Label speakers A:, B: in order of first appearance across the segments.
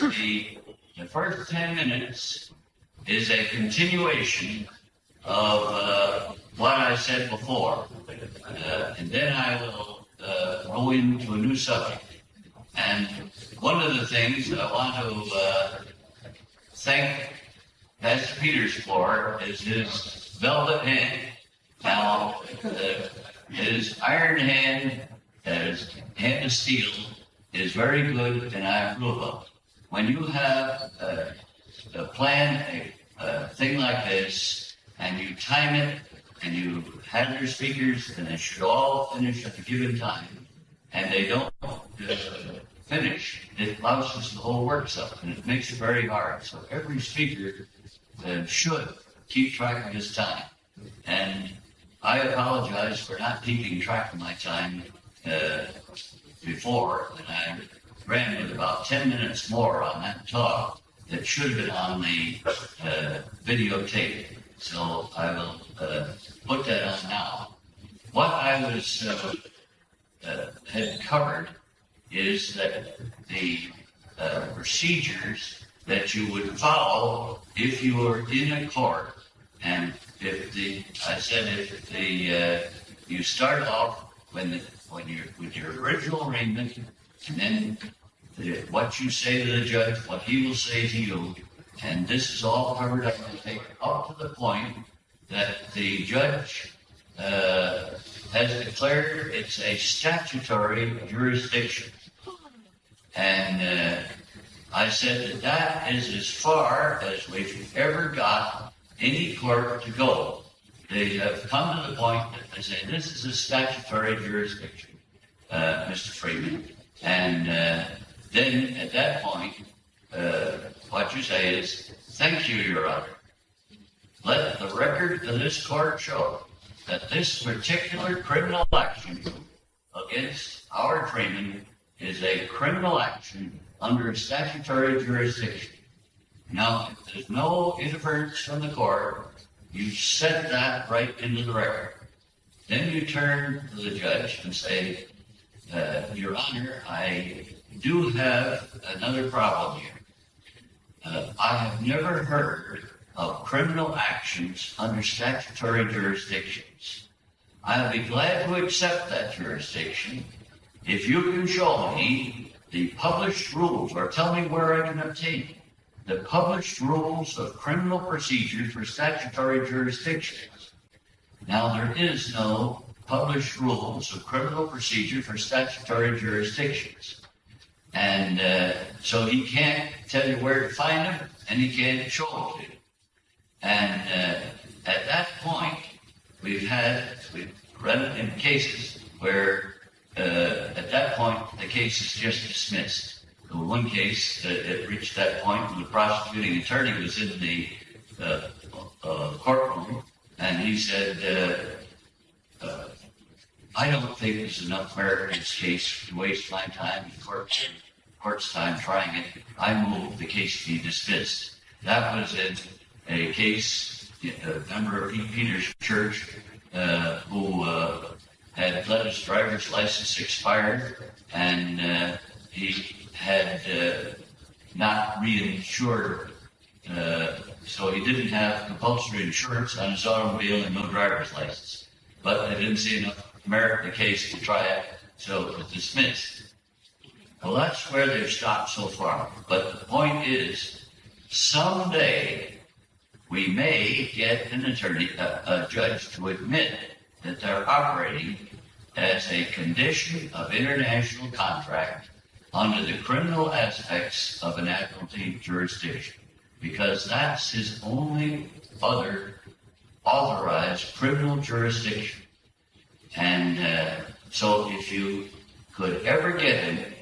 A: the first ten minutes is a continuation of uh, what I said before, uh, and then I will uh, go into a new subject. And one of the things I want to uh, thank Pastor Peters for is his velvet hand. Now, uh, his iron hand, his hand of steel, is very good, and I approve of. When you have uh, a plan, a, a thing like this, and you time it, and you have your speakers, and they should all finish at the given time, and they don't uh, finish, it louses the whole works up, and it makes it very hard. So every speaker uh, should keep track of his time. And I apologize for not keeping track of my time uh, before, and I with about 10 minutes more on that talk that should have been on the uh, videotape. So I will uh, put that on now. What I was uh, uh, had covered is that the uh, procedures that you would follow if you were in a court, and if the I said if the uh, you start off when the, when you with your original arraignment, and then the, what you say to the judge, what he will say to you, and this is all covered up to take up to the point that the judge uh, has declared it's a statutory jurisdiction. And uh, I said that that is as far as we've ever got any court to go. They have come to the point that they say this is a statutory jurisdiction, uh, Mr. Freeman. And uh, then at that point, uh, what you say is, thank you, Your Honor. Let the record of this court show that this particular criminal action against Howard Freeman is a criminal action under statutory jurisdiction. Now, if there's no interference from the court, you set that right into the record. Then you turn to the judge and say, uh, Your Honor, I do have another problem here. Uh, I have never heard of criminal actions under statutory jurisdictions. I'll be glad to accept that jurisdiction if you can show me the published rules or tell me where I can obtain the published rules of criminal procedure for statutory jurisdictions. Now, there is no published rules of criminal procedure for statutory jurisdictions. And uh, so he can't tell you where to find them, and he can't show them to you. And uh, at that point, we've had, we've run in cases where uh, at that point, the case is just dismissed. In one case, uh, it reached that point when the prosecuting attorney was in the uh, uh, courtroom, and he said, I don't think there's enough merit in this case to waste my time in court, court's time trying it. I move the case be dismissed. That was in a case, a member of Peter's church uh, who uh, had let his driver's license expired and uh, he had uh, not reinsured, uh, so he didn't have compulsory insurance on his automobile and no driver's license. But I didn't see enough merit the case to try it, so it was dismissed. Well, that's where they've stopped so far. But the point is, someday we may get an attorney, a, a judge to admit that they're operating as a condition of international contract under the criminal aspects of an admiralty jurisdiction, because that's his only other authorized criminal jurisdiction. And uh, so if you could ever get him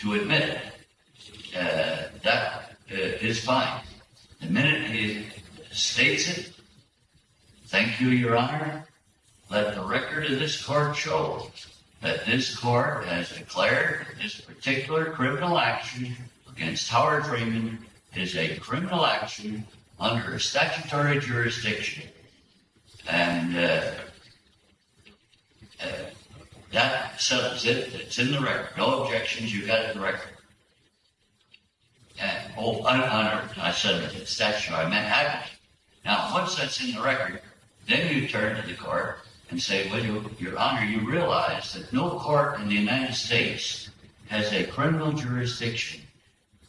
A: to admit it, uh, that uh, is fine. The minute he states it, thank you, Your Honor, let the record of this court show that this court has declared this particular criminal action against Howard Freeman is a criminal action under a statutory jurisdiction. And uh, That settles it. It's in the record. No objections. You've got it in the record. And, oh, un- under, I said statute, I meant. Now, once that's in the record, then you turn to the court and say, well, you, your honor, you realize that no court in the United States has a criminal jurisdiction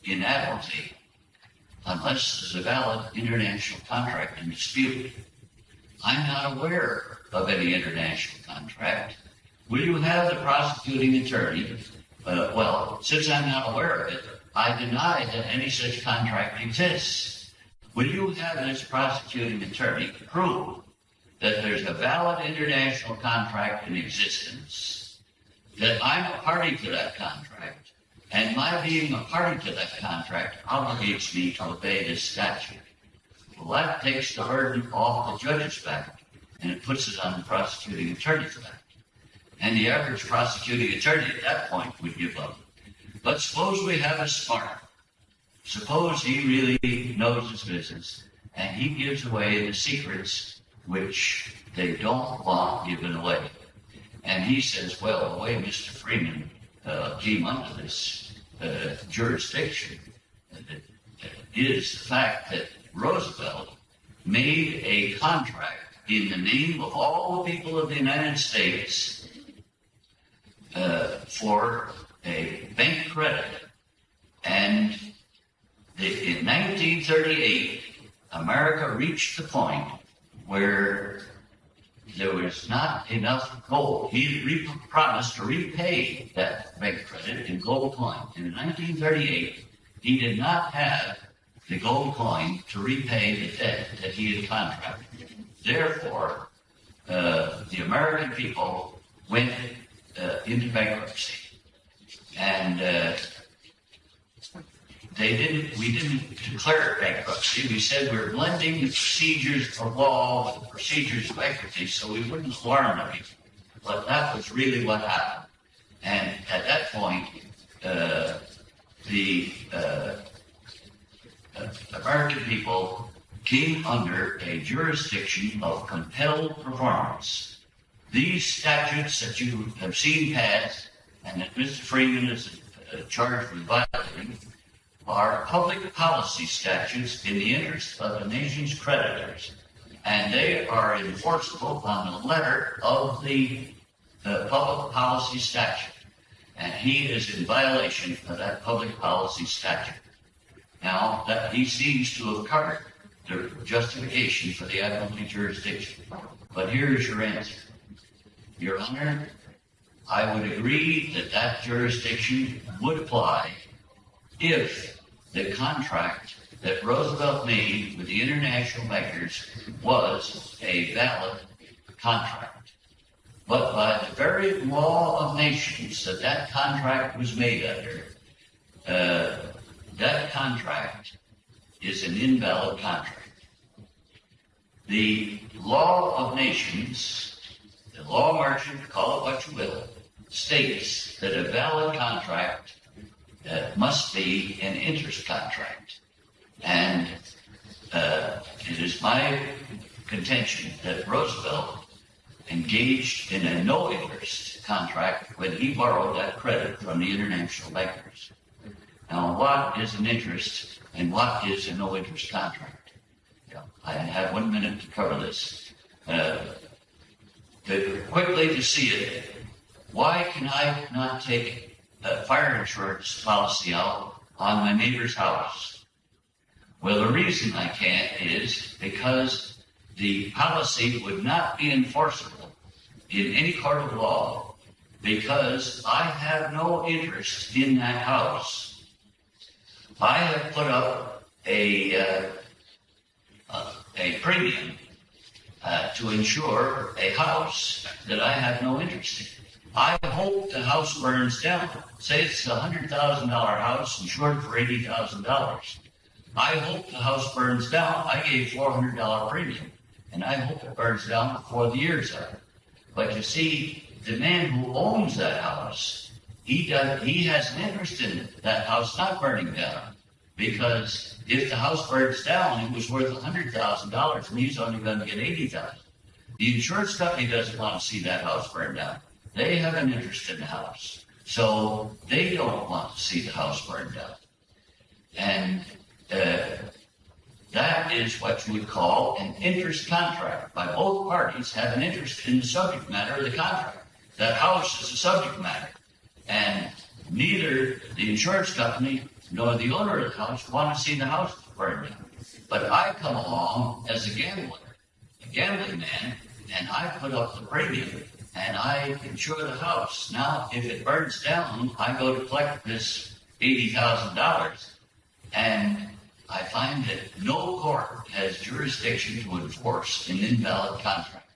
A: in admiralty unless there's a valid international contract in dispute. I'm not aware of any international contract. Will you have the prosecuting attorney? Uh, well, since I'm not aware of it, I deny that any such contract exists. Will you have this prosecuting attorney prove that there's a valid international contract in existence, that I'm a party to that contract, and my being a party to that contract obligates me to obey this statute? Well, that takes the burden off the judge's back, and it puts it on the prosecuting attorney's back. And the average prosecuting attorney at that point would give up. But suppose we have a smart. Suppose he really knows his business and he gives away the secrets which they don't want given away. And he says, well, the way Mr. Freeman uh, came under this uh, jurisdiction uh, is the fact that Roosevelt made a contract in the name of all the people of the United States uh, for a bank credit. And the, in 1938, America reached the point where there was not enough gold. He promised to repay that bank credit in gold coin. And in 1938, he did not have the gold coin to repay the debt that he had contracted. Therefore, uh, the American people went uh, into bankruptcy. And uh, they didn't, we didn't declare bankruptcy. We said we're blending the procedures of law with the procedures of equity so we wouldn't alarm people. But that was really what happened. And at that point, uh, the uh, uh, American people came under a jurisdiction of compelled performance. These statutes that you have seen passed and that Mr. Freeman is uh, charged with violating are public policy statutes in the interest of the nation's creditors. And they are enforceable on the letter of the uh, public policy statute. And he is in violation of that public policy statute. Now, that he seems to have covered the justification for the admiralty jurisdiction. But here's your answer. Your Honor, I would agree that that jurisdiction would apply if the contract that Roosevelt made with the international bankers was a valid contract. But by the very law of nations that that contract was made under, uh, that contract is an invalid contract. The law of nations, the law merchant, call it what you will, states that a valid contract uh, must be an interest contract. And uh, it is my contention that Roosevelt engaged in a no interest contract when he borrowed that credit from the international bankers. Now, what is an interest and what is a no interest contract? I have one minute to cover this. Uh, to, quickly to see it, why can I not take a fire insurance policy out on my neighbor's house? Well, the reason I can't is because the policy would not be enforceable in any court of law because I have no interest in that house. I have put up a, uh, premium uh, to insure a house that I have no interest in. I hope the house burns down. Say it's a hundred thousand dollar house insured for eighty thousand dollars. I hope the house burns down. I gave four hundred dollar premium, and I hope it burns down before the year's up. But you see, the man who owns that house, he does, he has an interest in that house not burning down, because if the house burns down, it was worth a hundred thousand dollars, and he's only going to get eighty thousand. The insurance company doesn't want to see that house burn down. they have an interest in the house. So they don't want to see the house burned down. And uh, that is what you would call an interest contract. By both parties have an interest in the subject matter of the contract. That house is the subject matter. And neither the insurance company nor the owner of the house want to see the house burned. But I come along as a gambler, a gambling man, and I put up the premium and I insure the house. Now, if it burns down, I go to collect this $80,000 and I find that no court has jurisdiction to enforce an invalid contract.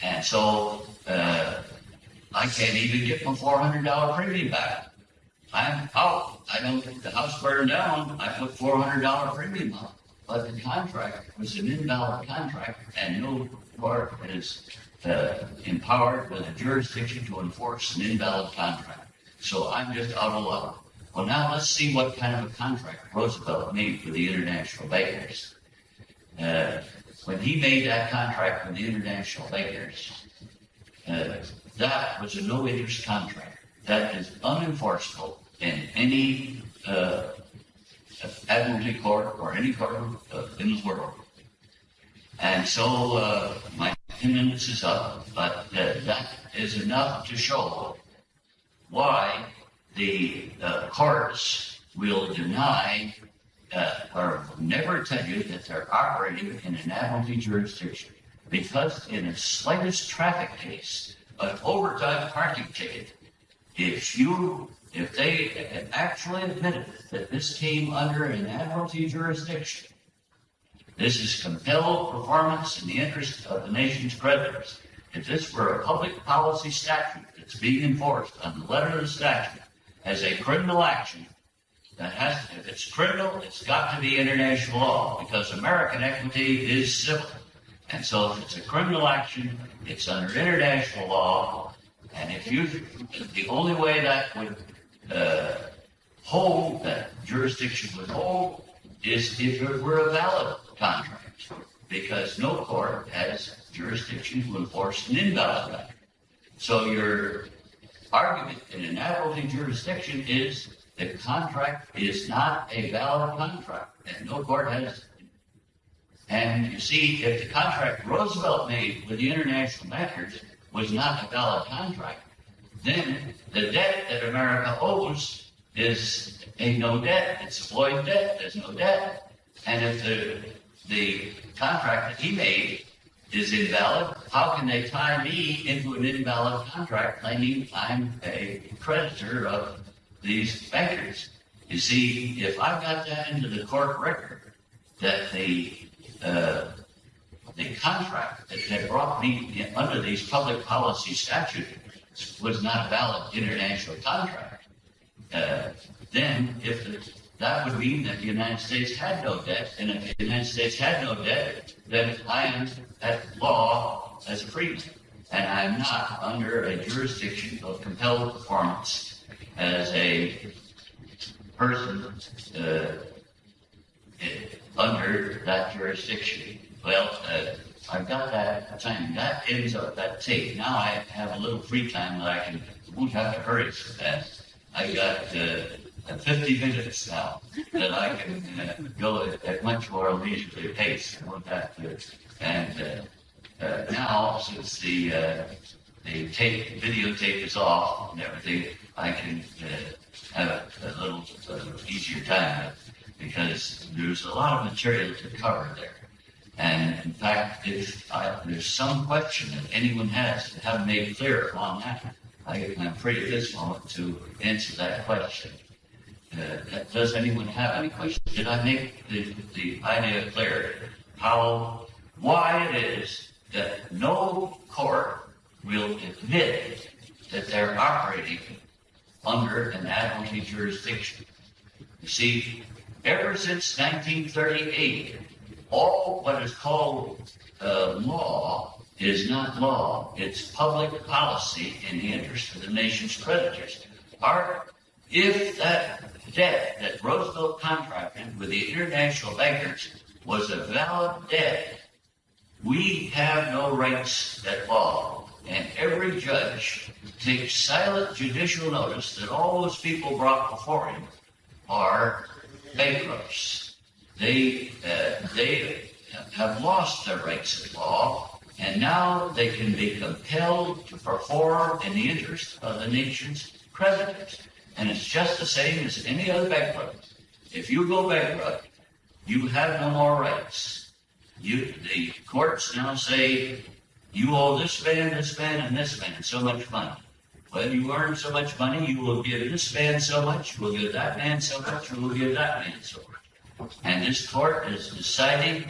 A: And so, uh, I can't even get my $400 premium back. I'm out. I don't, think the house burned down. I put $400 premium on. But the contract was an invalid contract and no court is uh, empowered with a jurisdiction to enforce an invalid contract. So I'm just out of luck. Well, now let's see what kind of a contract Roosevelt made for the international bankers. Uh, when he made that contract with the international bankers, uh, that was a no-interest contract. That is unenforceable in any uh, admiralty court or any court uh, in the world. And so uh, my 10 minutes is up, but uh, that is enough to show why the uh, courts will deny uh, or never tell you that they're operating in an admiralty jurisdiction. Because in the slightest traffic case, an overtime parking ticket, if you if they actually admitted that this came under an admiralty jurisdiction, this is compelled performance in the interest of the nation's creditors. If this were a public policy statute that's being enforced on the letter of the statute as a criminal action, that has, to, if it's criminal, it's got to be international law because American equity is civil. And so if it's a criminal action, it's under international law. And if you, the only way that would uh, hold, that jurisdiction would hold, is if it were a valid contract, because no court has jurisdiction to enforce an invalid contract. So your argument in an admiralty jurisdiction is the contract is not a valid contract, and no court has. And you see, if the contract Roosevelt made with the international bankers was not a valid contract, then the debt that America owes is a no debt. It's a void debt. There's no debt. And if the, the contract that he made is invalid, how can they tie me into an invalid contract claiming I'm a creditor of these bankers? You see, if I got that into the court record, that the uh, the contract that, that brought me under these public policy statutes was not a valid international contract, uh, then if the, that would mean that the United States had no debt, and if the United States had no debt, then I am at law as a freeman, and I am not under a jurisdiction of compelled performance as a person uh, under that jurisdiction. Well, uh, I've got that time. That ends up that tape. Now I have a little free time that I can, won't have to hurry so fast. I got uh, 50 minutes now that I can uh, go at, at, much more leisurely pace. I won't have to. And uh, uh, now, since the uh, the tape, videotape is off and everything, I can uh, have a, a little easier time because there's a lot of material to cover there. And in fact, if I, there's some question that anyone has to have made clear on that, I, am free at this moment to answer that question. Uh, does anyone have any questions? Did I make the, the idea clear? How, why it is that no court will admit that they're operating under an admiralty jurisdiction. You see, ever since 1938, all what is called uh, law is not law. It's public policy in the interest of the nation's creditors. Our, if that debt that Roosevelt contracted with the international bankers was a valid debt, we have no rights at law. and every judge takes silent judicial notice that all those people brought before him are bankrupts. They, uh, they have lost their rights at law, and now they can be compelled to perform in the interest of the nation's creditors. And it's just the same as any other bankrupt. If you go bankrupt, you have no more rights. You, the courts now say you owe this man, this man, and this man so much money. When you earn so much money, you will give this man so much, you will give that man so much, you will give that man so much. And this court is deciding,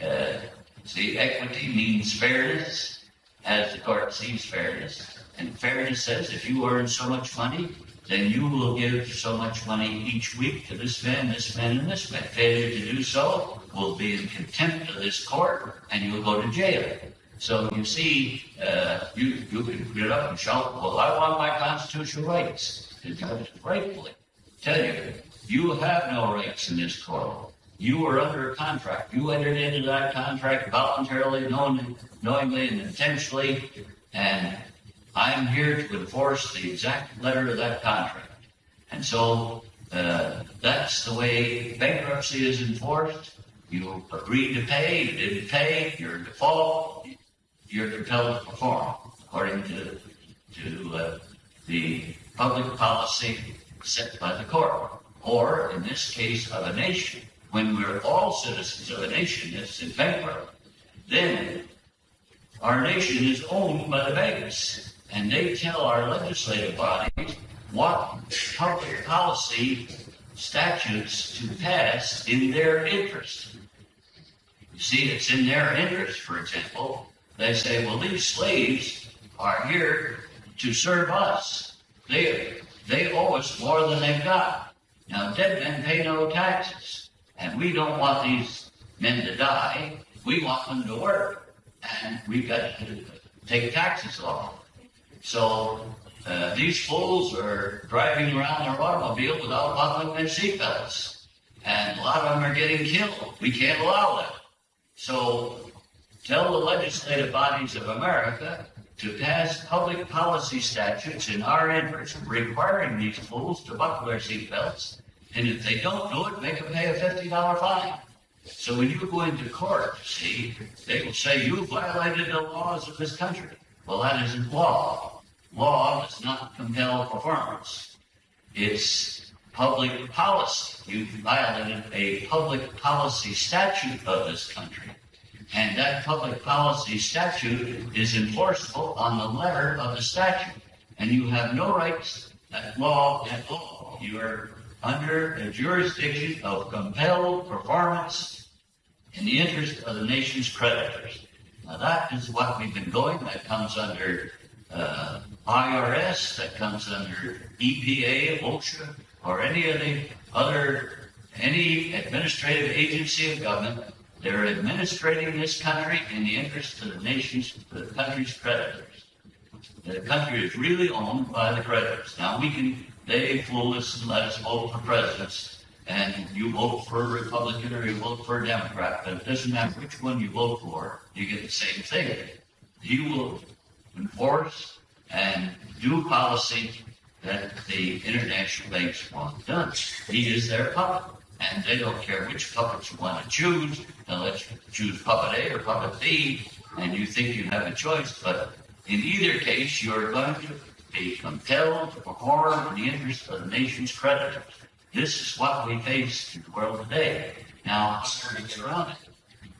A: uh, see, equity means fairness, as the court sees fairness. And fairness says if you earn so much money, then you will give so much money each week to this man, this man, and this man. Failure to do so will be in contempt of this court, and you will go to jail. So you see, uh, you, you can get up and shout, well, I want my constitutional rights. Judge rightfully tell you, you have no rights in this court. You are under a contract. You entered into that contract voluntarily, knowingly, knowingly and intentionally, and I'm here to enforce the exact letter of that contract. And so uh, that's the way bankruptcy is enforced. You agreed to pay, you didn't pay, you're in default, you're compelled to perform according to, to uh, the public policy set by the court. Or, in this case, of a nation, when we're all citizens of a nation that's in bankrupt, then our nation is owned by the banks, and they tell our legislative bodies what public policy statutes to pass in their interest. You see, it's in their interest, for example, they say, well, these slaves are here to serve us. They, they owe us more than they've got. Now, dead men pay no taxes, and we don't want these men to die. We want them to work, and we've got to take taxes off. So uh, these fools are driving around their automobile without buckling their seatbelts, and a lot of them are getting killed. We can't allow that. So tell the legislative bodies of America to pass public policy statutes in our interest requiring these fools to buckle their seatbelts. And if they don't do it, make them pay a $50 fine. So when you go into court, see, they will say you violated the laws of this country. Well, that isn't law. Law does not compel performance. It's public policy. You violated a public policy statute of this country. And that public policy statute is enforceable on the letter of the statute. And you have no rights at law at all. You are under the jurisdiction of compelled performance in the interest of the nation's creditors. Now that is what we've been going. That comes under uh, IRS, that comes under EPA, OSHA, or any of the other, any administrative agency of government they're administrating this country in the interest of the nation's, the country's creditors. The country is really owned by the creditors. Now we can, they fool us and let us vote for presidents, and you vote for a Republican or you vote for a Democrat, but it doesn't matter which one you vote for, you get the same thing. He will enforce and do policy that the international banks want done. He is their puppet and they don't care which puppet you want to choose. They'll let you choose puppet A or puppet B, and you think you have a choice. But in either case, you're going to be compelled to perform in the interest of the nation's creditors. This is what we face in the world today. Now, how do we get around it?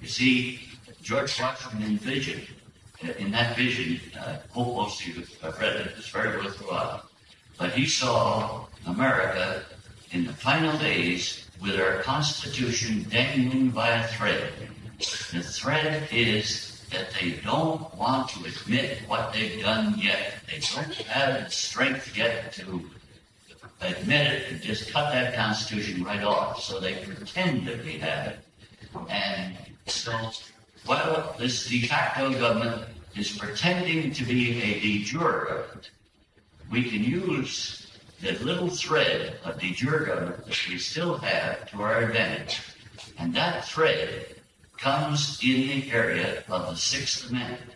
A: You see, George Washington envisioned, uh, in that vision, uh, hope most of you have read it, it's very worthwhile. But he saw America in the final days with our Constitution dangling by a thread. The thread is that they don't want to admit what they've done yet. They don't have the strength yet to admit it and just cut that Constitution right off. So they pretend that they have it. And so, while this de facto government is pretending to be a de jure we can use the little thread of de jure that we still have to our advantage. And that thread comes in the area of the Sixth Amendment.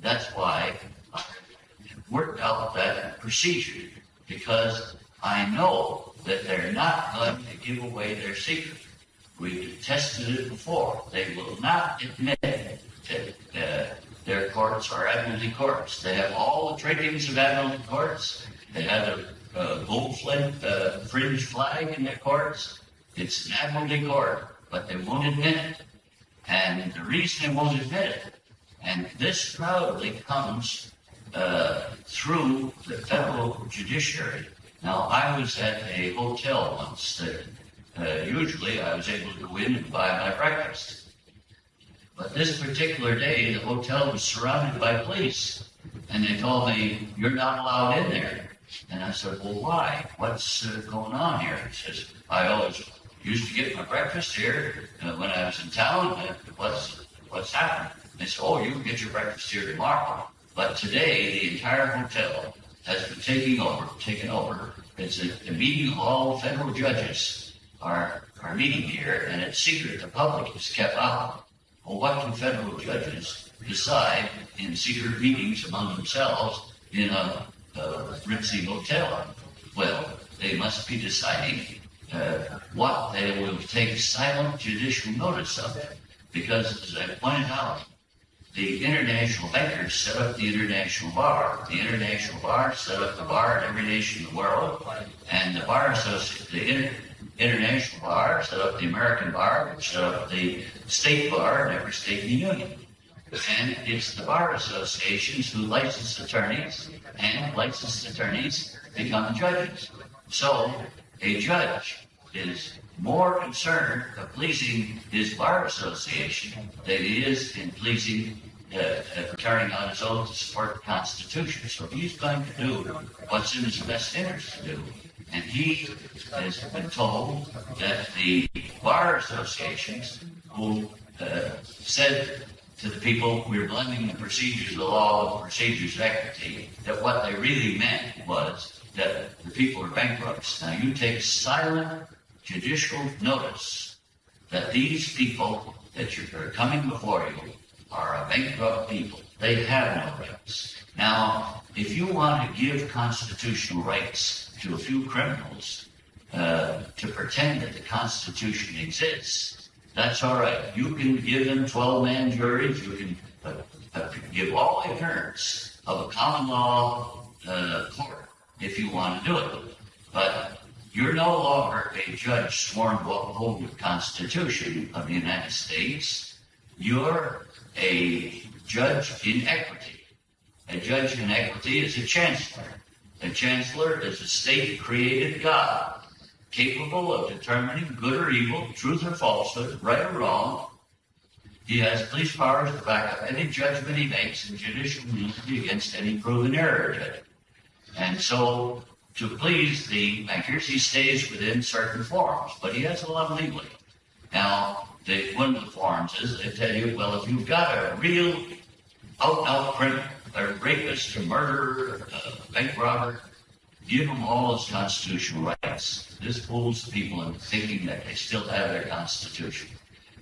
A: that's why I worked out that procedure because I know that they're not going to give away their secret. We've tested it before. They will not admit that uh, their courts are admiralty courts. They have all the trappings of admiralty courts. They have a, a gold flint, uh, fringe flag in their courts. It's an admiralty court, but they won't admit it. And the reason they won't admit it, and this probably comes uh, through the federal judiciary. Now, I was at a hotel once that uh, usually I was able to go in and buy my breakfast. But this particular day, the hotel was surrounded by police. And they told me, you're not allowed in there. And I said, well, why? What's uh, going on here? He says, I always used to get my breakfast here uh, when I was in town. Uh, what's, what's happened? They said, oh, you can get your breakfast here tomorrow. But today, the entire hotel has been taken over, taken over. It's a, a meeting of all federal judges are, are meeting here, and it's secret. The public is kept out. Well, what can federal judges decide in secret meetings among themselves in a, a ritzy hotel? Well, they must be deciding uh, what they will take silent judicial notice of. Because, as I pointed out, the international bankers set up the international bar. The international bar set up the bar in every nation in the world, and the bar association, the inter- international bar set up the American bar, which set up the state bar in every state in the union. And it's the bar associations who license attorneys, and licensed attorneys become judges. So a judge is more concerned of pleasing his bar association than he is in pleasing uh, carrying out his oath to support the Constitution. So he's going to do what's in his best interest to do. And he has been told that the bar associations who uh, said to the people, we're blending the procedures of the law with procedures of equity, that what they really meant was that the people are bankrupts. Now you take silent judicial notice that these people that you are coming before you are a bankrupt people. They have no rights. Now, if you want to give constitutional rights to a few criminals uh, to pretend that the Constitution exists, that's all right. You can give them 12 man juries. You can uh, uh, give all the appearance of a common law uh, court if you want to do it. But you're no longer a judge sworn to uphold the Constitution of the United States. You're a judge in equity. A judge in equity is a chancellor. A chancellor is a state created God, capable of determining good or evil, truth or falsehood, right or wrong. He has police powers to back up any judgment he makes in judicial immunity against any proven error. And so to please the bankers, he stays within certain forms, but he has a lot of leeway. Now, the, one of the forms is they tell you, well, if you've got a real out-and-out criminal, a rapist, a murderer, a bank robber, give them all his constitutional rights. This fools people into thinking that they still have their constitution.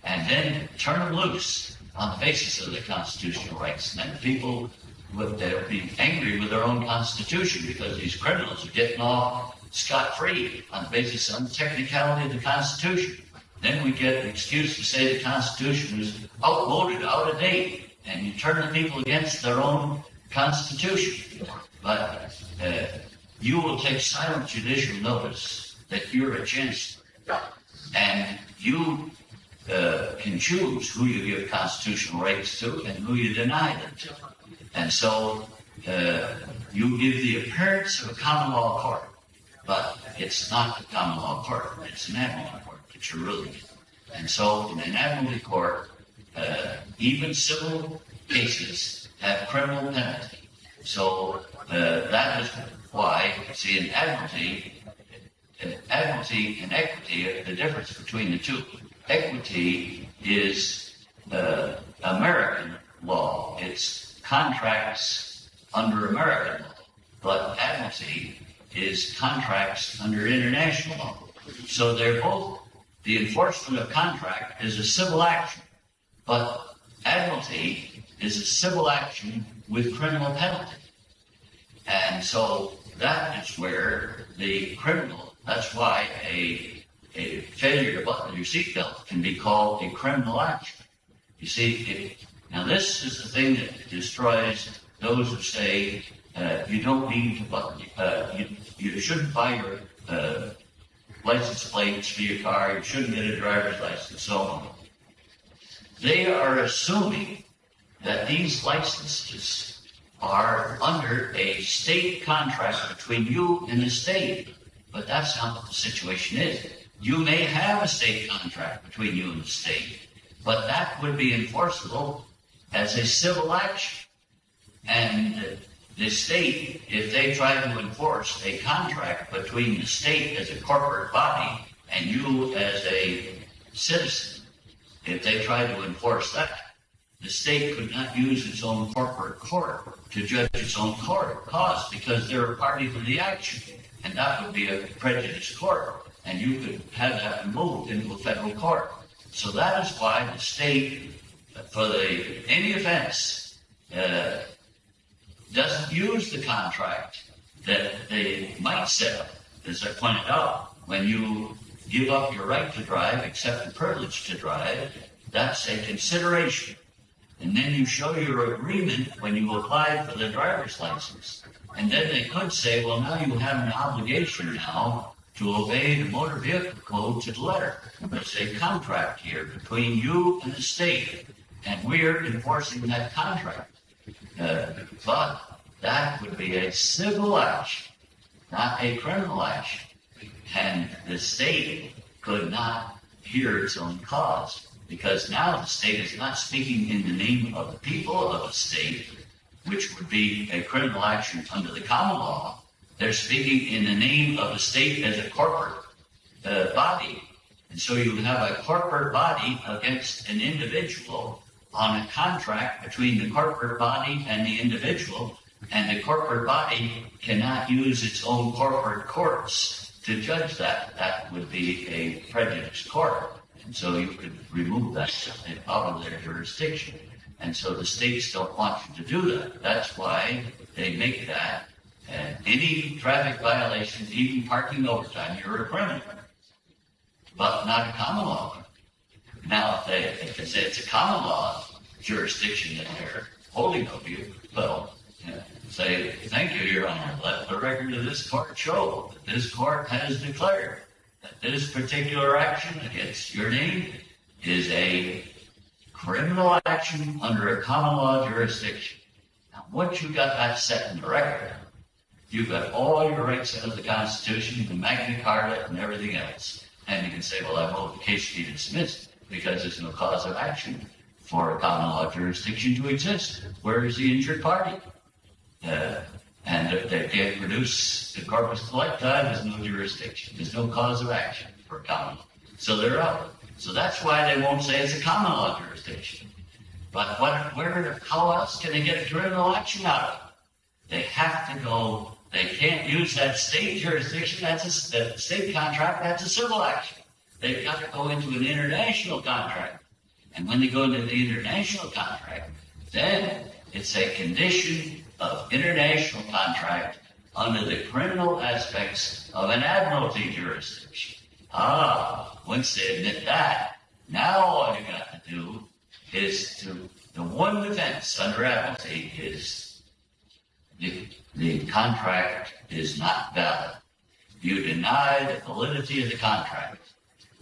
A: And then turn them loose on the basis of their constitutional rights. And then the people with they'll be angry with their own constitution because these criminals are getting off scot free on the basis of the technicality of the Constitution. Then we get an excuse to say the Constitution is outmoded, out of date, and you turn the people against their own Constitution. But uh, you will take silent judicial notice that you're a chancellor, and you uh, can choose who you give constitutional rights to and who you deny them to. And so uh, you give the appearance of a common law court, but it's not a common law court. It's an admiralty court that you're ruling. And so in an admiralty court, uh, even civil cases have criminal penalty. So uh, that is why, see, in admiralty, uh, admiralty and equity are the difference between the two. Equity is uh, American law. It's contracts under American law, but admiralty is contracts under international law. So they're both, the enforcement of contract is a civil action, but admiralty is a civil action with criminal penalty. And so that is where the criminal, that's why a, a failure to button your seatbelt can be called a criminal action. You see, if, now this is the thing that destroys those who say uh, you don't need to button, uh, you, you shouldn't buy your uh, license plates for your car, you shouldn't get a driver's license, so on. They are assuming that these licenses are under a state contract between you and the state. But that's not what the situation is. You may have a state contract between you and the state, but that would be enforceable as a civil action. And the state, if they try to enforce a contract between the state as a corporate body and you as a citizen, if they try to enforce that, the state could not use its own corporate court to judge its own court cause because they're a party to the action. And that would be a prejudice court. And you could have that moved into a federal court. So that is why the state, for the any offense, uh, doesn't use the contract that they might set up. As I pointed out, when you give up your right to drive, accept the privilege to drive, that's a consideration. And then you show your agreement when you apply for the driver's license. And then they could say, well, now you have an obligation now to obey the motor vehicle code to the letter. It's a contract here between you and the state, and we're enforcing that contract. Uh, but that would be a civil action, not a criminal action. And the state could not hear its own cause because now the state is not speaking in the name of the people of a state, which would be a criminal action under the common law. They're speaking in the name of the state as a corporate uh, body. And so you have a corporate body against an individual on a contract between the corporate body and the individual. And the corporate body cannot use its own corporate courts to judge that. That would be a prejudiced court. And so you could remove that out of their jurisdiction. And so the states don't want you to do that. That's why they make that. And any traffic violation, even parking overtime, you're a criminal. But not a common law. Now, if they, if they say it's a common law jurisdiction that they're holding of you, well, say, thank you, Your Honor. Let the record of this court show that this court has declared this particular action against your name is a criminal action under a common law jurisdiction. Now, once you've got that set in the record, you've got all your rights under the Constitution, the Magna Carta, and everything else. And you can say, well, I vote the case be dismissed because there's no cause of action for a common law jurisdiction to exist. Where is the injured party? Uh, and they can't produce the corpus delicti, there's no jurisdiction. There's no cause of action for common law. So they're out. So that's why they won't say it's a common law jurisdiction. But what, where, how else can they get a criminal action out of it? They have to go, they can't use that state jurisdiction, that's a that state contract, that's a civil action. They've got to go into an international contract. And when they go into the international contract, then it's a condition of international contract under the criminal aspects of an admiralty jurisdiction. Ah, once they admit that, now all you got to do is to, the one defense under admiralty is the, the contract is not valid. You deny the validity of the contract.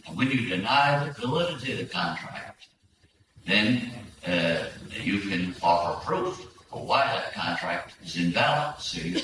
A: And when you deny the validity of the contract, then uh, you can offer proof why that contract is invalid. Get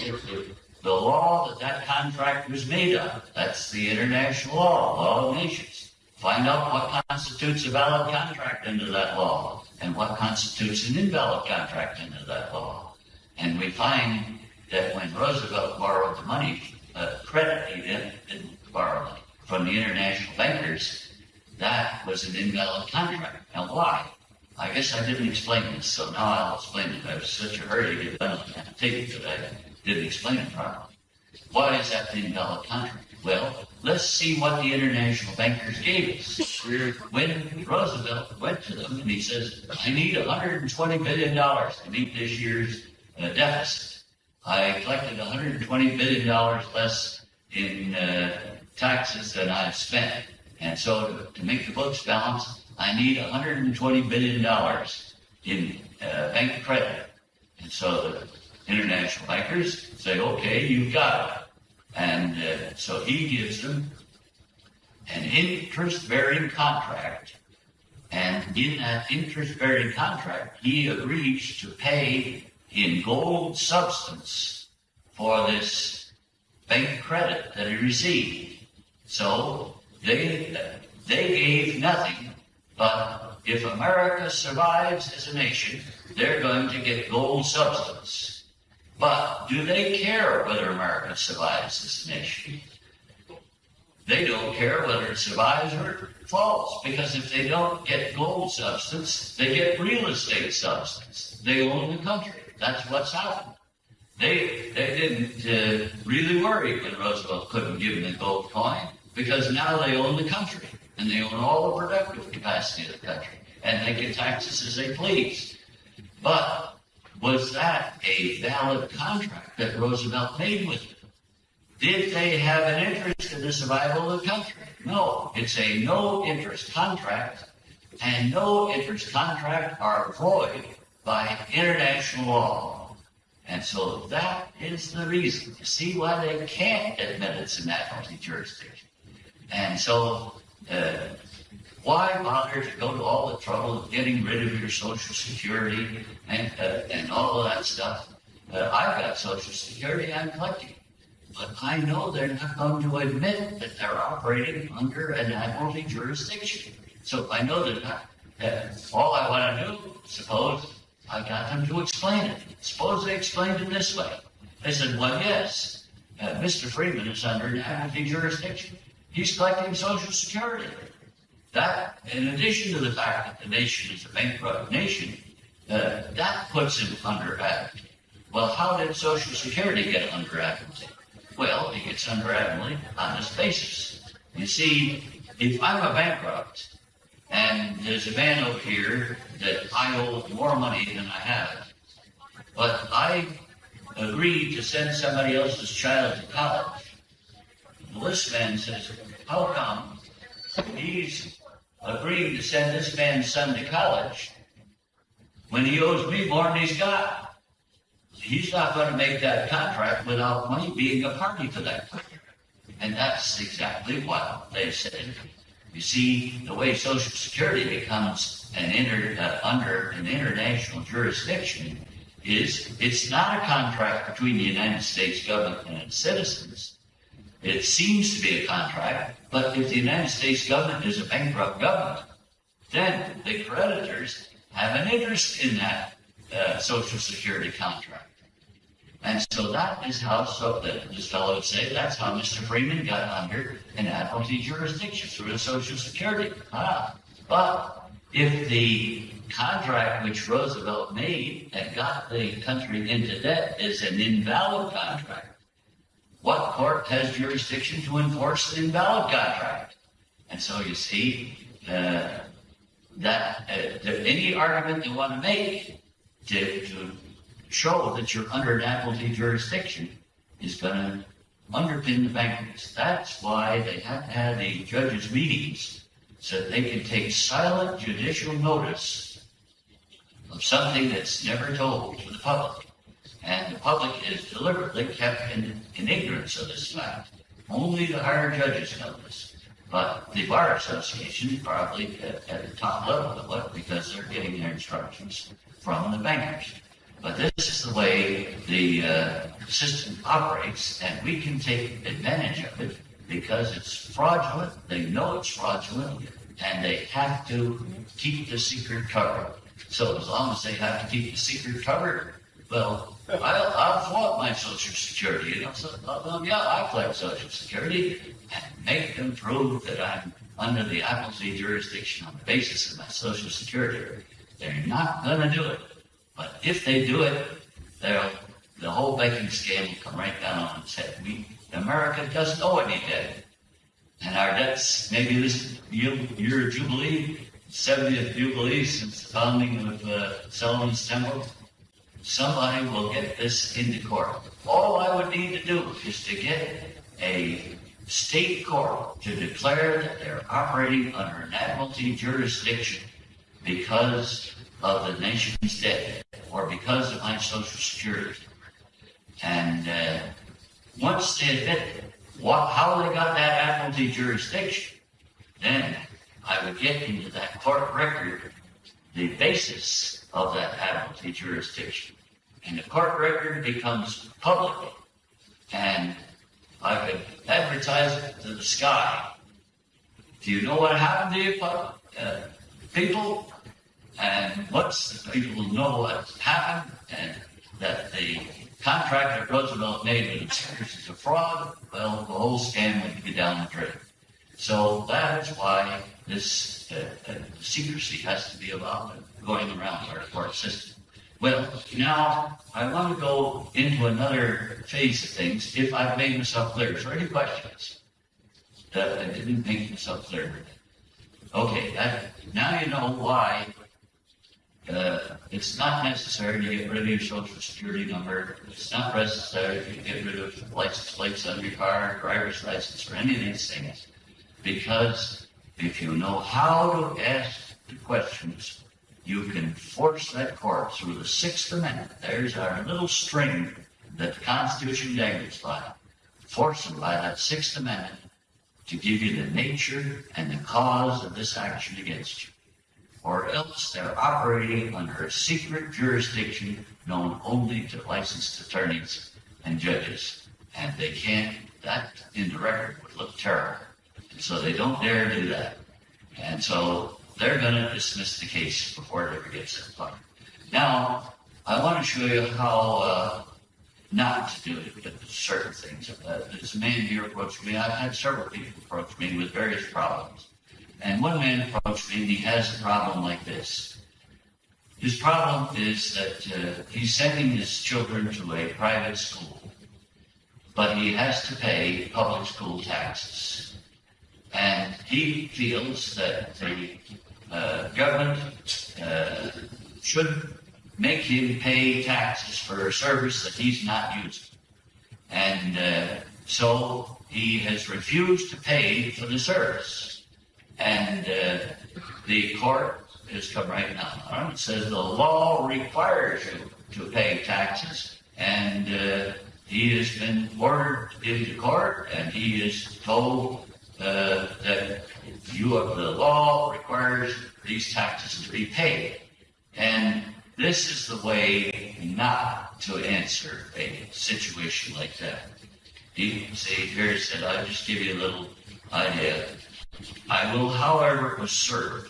A: the, law that that contract was made of. That's the international law, law of nations. Find out what constitutes a valid contract under that law and what constitutes an invalid contract under that law. And we find that when Roosevelt borrowed the money, uh, credit he didn't, didn't borrow money from the international bankers, that was an invalid contract. Now why? I guess I didn't explain this, so now I'll explain it. I was such a hurry to get done on the tape that I didn't explain it properly. Why is that the invalid contract? Well, let's see what the international bankers gave us. When Roosevelt went to them and he says, I need $120 billion to meet this year's uh, deficit. I collected 120 billion dollars less in uh, taxes than I've spent, and so to, to make the books balance, I need 120 billion dollars in uh, bank credit. And so the international bankers say, "Okay, you've got it," and uh, so he gives them an interest-bearing contract and in that interest-bearing contract, he agrees to pay in gold substance for this bank credit that he received. So they, they gave nothing, but if America survives as a nation, they're going to get gold substance. But do they care whether America survives as a nation? They don't care whether it survives or falls, because if they don't get gold substance, they get real estate substance. They own the country. That's what's happened. They they didn't uh, really worry when Roosevelt couldn't give them the gold coin because now they own the country and they own all the productive capacity of the country and they can taxes as they please. But was that a valid contract that Roosevelt made with them? Did they have an interest in the survival of the country? No. It's a no interest contract, and no interest contracts are void by international law. And so that is the reason. You see why they can't admit it's an admiralty jurisdiction. And so, uh, why bother to go to all the trouble of getting rid of your Social Security and, uh, and all of that stuff? Uh, I've got Social Security I'm collecting. But I know they're not going to admit that they're operating under an admiralty jurisdiction. So I know that uh, all I want to do, suppose I got them to explain it. Suppose they explained it this way. They said, well, yes, uh, Mr. Freeman is under an admiralty jurisdiction. He's collecting Social Security. That, in addition to the fact that the nation is a bankrupt nation, uh, that puts him under admiralty. Well, how did Social Security get under admiralty? Well, it gets under admiralty on this basis. You see, if I'm a bankrupt and there's a man over here that I owe more money than I have, but I agreed to send somebody else's child to college, this man says, how come he's agreeing to send this man's son to college when he owes me more than he's got? he's not going to make that contract without money being a party to that. And that's exactly what they said. You see, the way Social Security becomes an inter, uh, under an international jurisdiction is it's not a contract between the United States government and its citizens. It seems to be a contract, but if the United States government is a bankrupt government, then the creditors have an interest in that uh, Social Security contract. And so that is how, so that this fellow would say, that's how Mr. Freeman got under an admiralty jurisdiction through the Social Security. Ah, but if the contract which Roosevelt made and got the country into debt is an invalid contract, what court has jurisdiction to enforce an invalid contract? And so you see uh, that uh, any argument you want to make to, to show that you're under an admiralty jurisdiction is going to underpin the bankruptcy. That's why they have to have the judges' meetings so that they can take silent judicial notice of something that's never told to the public. And the public is deliberately kept in, in ignorance of this fact. Only the higher judges know this. But the Bar Association is probably at, at the top level of it because they're getting their instructions from the bankers. But this is the way the uh, system operates, and we can take advantage of it because it's fraudulent. They know it's fraudulent, and they have to keep the secret covered. So as long as they have to keep the secret covered, well, I'll, I'll flaunt my Social Security. You know, so, yeah, I collect Social Security and make them prove that I'm under the admiralty jurisdiction on the basis of my Social Security. They're not going to do it. But if they do it, they'll, the whole banking scam will come right down on its head. We, America doesn't owe any debt. And our debts, maybe this year, Jubilee, 70th Jubilee since the founding of uh, Solomon's Temple, somebody will get this into court. All I would need to do is to get a state court to declare that they're operating under an admiralty jurisdiction because of the nation's debt or because of my social security. And uh, once they admit what, how they got that admiralty jurisdiction, then I would get into that court record the basis of that admiralty jurisdiction. And the court record becomes public, and I could advertise it to the sky. Do you know what happened to you, uh, people? And once the people know what happened and that the contract that Roosevelt made with the is a fraud, well, the whole scam would be down the drain. So that is why this uh, uh, secrecy has to be about going around our court system. Well, now I want to go into another phase of things. If I've made myself clear, is there any questions that I didn't make myself clear? Okay, that, now you know why uh, it's not necessary to get rid of your social security number. It's not necessary to get rid of license plates on your car, driver's license, or any of these things. Because if you know how to ask the questions, you can force that court through the Sixth Amendment. There's our little string that the Constitution dangles by. Force them by that Sixth Amendment to give you the nature and the cause of this action against you or else they're operating under a secret jurisdiction known only to licensed attorneys and judges. And they can't, that in the record would look terrible. And so they don't dare do that. And so they're going to dismiss the case before it ever gets far. Now, I want to show you how uh, not to do certain things. Uh, this man here approached me. I've had several people approach me with various problems. And one man approached me and he has a problem like this. His problem is that uh, he's sending his children to a private school, but he has to pay public school taxes. And he feels that the uh, government uh, should make him pay taxes for a service that he's not using. And uh, so he has refused to pay for the service. And uh, the court has come right now. It says the law requires you to pay taxes, and he has been ordered into court, and he is told uh, that you the law requires these taxes to be paid. And this is the way not to answer a situation like that. He see here said, I'll just give you a little idea. I will, however, assert,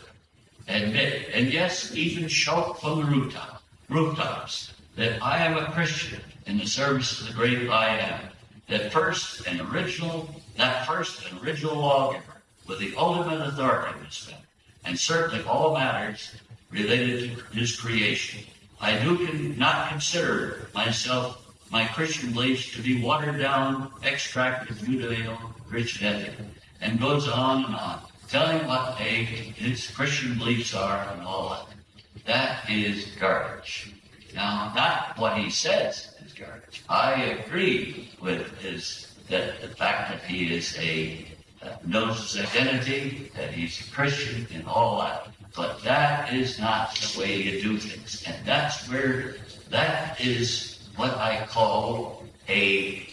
A: admit, and yes, even shout from the rooftop, rooftops, that I am a Christian in the service of the great I am. That first and original, that first and original lawgiver with the ultimate authority of this man, and certainly all matters related to his creation. I do not consider myself, my Christian beliefs, to be watered down, extracted Judeo-Christian ethic and goes on and on, telling what a, his Christian beliefs are and all that. That is garbage. Now, not what he says is garbage. I agree with his that the fact that he is a uh, knows his identity, that he's a Christian, and all that. But that is not the way you do things, and that's where that is what I call a